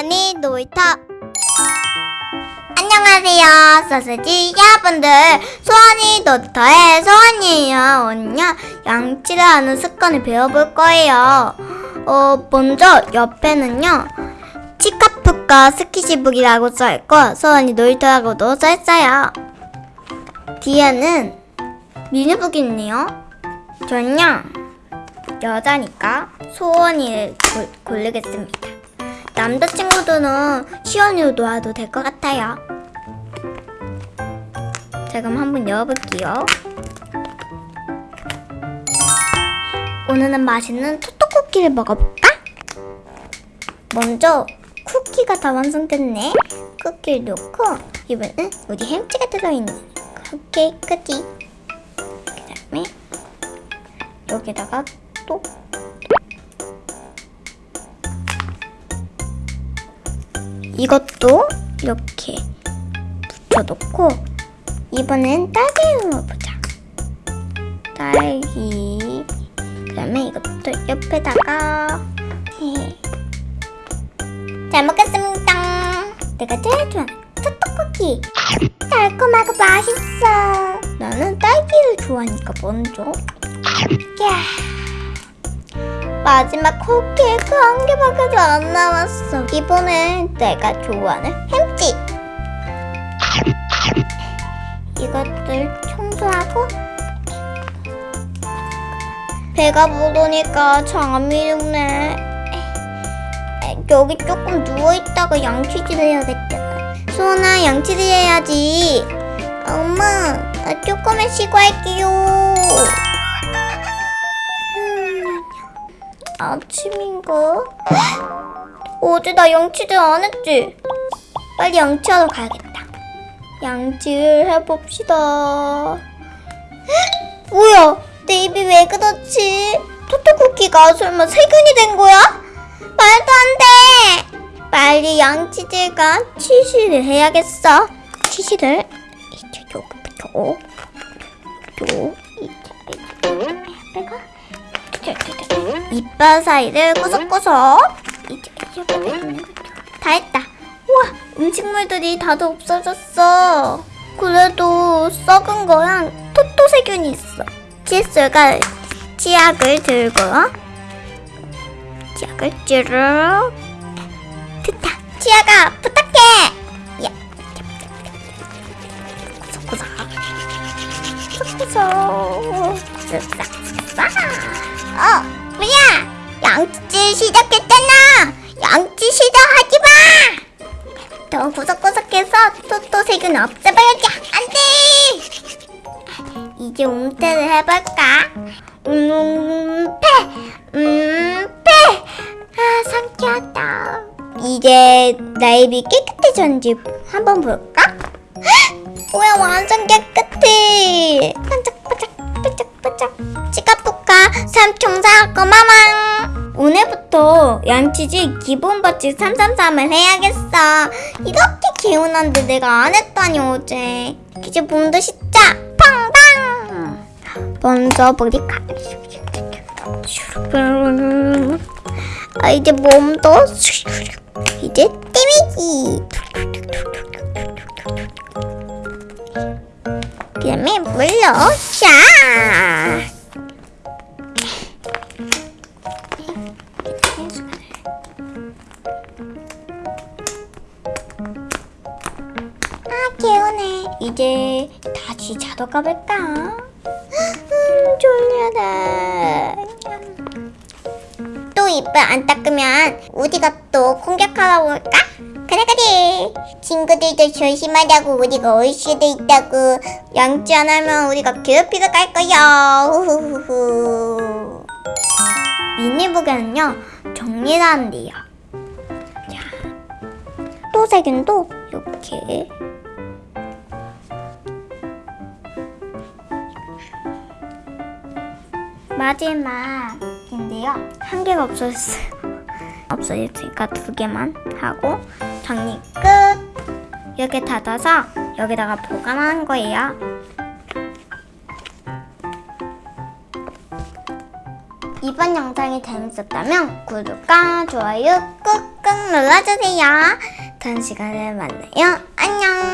소원이 놀이터. 안녕하세요 소세지 여러분들. 소원이 놀이터의 소원이에요. 오늘요 양치를 하는 습관을 배워볼 거예요. 어 먼저 옆에는요 치카프과 스키시북이라고 써있고 소원이 놀이터라고도 써있어요. 뒤에는 미니북이 있네요. 저는요 여자니까 소원이를 고, 고르겠습니다. 남자친구들은 시원이로 놓아도 될 것 같아요. 자 그럼 한번 열어볼게요. 오늘은 맛있는 토토 쿠키를 먹어볼까? 먼저 쿠키가 다 완성됐네. 쿠키를 넣고 이번엔 우리 햄찌가 들어있는 쿠키 쿠키. 그 다음에 여기다가 또 이것도 이렇게 붙여놓고 이번엔 딸기를 넣어보자. 딸기. 그 다음에 이것도 옆에다가 네. 잘 먹겠습니다. 내가 제일 좋아하는 토토쿠키 달콤하고 맛있어. 나는 딸기를 좋아하니까 먼저. 야 마지막 쿠키가 한 개밖에 안 남았어. 이번엔 내가 좋아하는 햄찌. 이것들 청소하고 배가 부르니까 잠이 드네. 여기 조금 누워있다가 양치질 해야겠다. 수원아 양치질 해야지. 엄마 나 조금만 쉬고 할게요. 아침인가? 어제 나 양치질 안 했지? 빨리 양치하러 가야겠다. 양치를 해봅시다. 뭐야? 내 입이 왜 그렇지? 토토쿠키가 설마 세균이 된 거야? 말도 안 돼! 빨리 양치질과 치실을 해야겠어. 치실을 이제 여기부터 요 이제 빼가 이빨 사이를 이제 다 했다. 우와 음식물들이 다들 없어졌어. 그래도 썩은 거랑 토토세균이 있어. 칫솔과 치약을 들고 치약을 쭈르 됐다. 치약아 부탁해. 야 구석구석. 구석구석. 쓱싹 어, 뭐야? 양치 시작했잖아. 양치 시작하지 마. 더 구석구석해서 토토 세균 없애봐야지. 안 돼. 이제 움태를 해볼까? 음패, 음패. 아, 상쾌하다. 이제 나 입이 깨끗해졌는지 한번 볼까? 뭐야, 완전 깨끗해. 반짝반짝. 삼총사 고마망 오늘부터 양치질 기본 버칙 333을 해야겠어. 이렇게 개운한데 내가 안 했다니 어제. 이제 몸도 씻자. 팡팡! 먼저 머리카락 아 이제 몸도 이제 띠미기. 그 다음에 물로 샤 이제 다시 자러 가볼까? 음 졸려라. 또 이빨 안 닦으면 우리가 또 공격하러 올까? 그래 그래. 친구들도 조심하자고 우리가 올 수도 있다고. 양치 안 하면 우리가 괴롭히러 갈 거야. 미니북에는요 정리를 한대요. 또 세균도 이렇게 마지막인데요 한 개가 없어졌어요 없어졌으니까 두 개만 하고 정리 끝 이렇게 닫아서 여기다가 보관하는 거예요 이번 영상이 재밌었다면 구독과 좋아요 꾹꾹 꾹 눌러주세요. 다음 시간에 만나요. 안녕.